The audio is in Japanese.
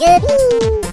Yippee!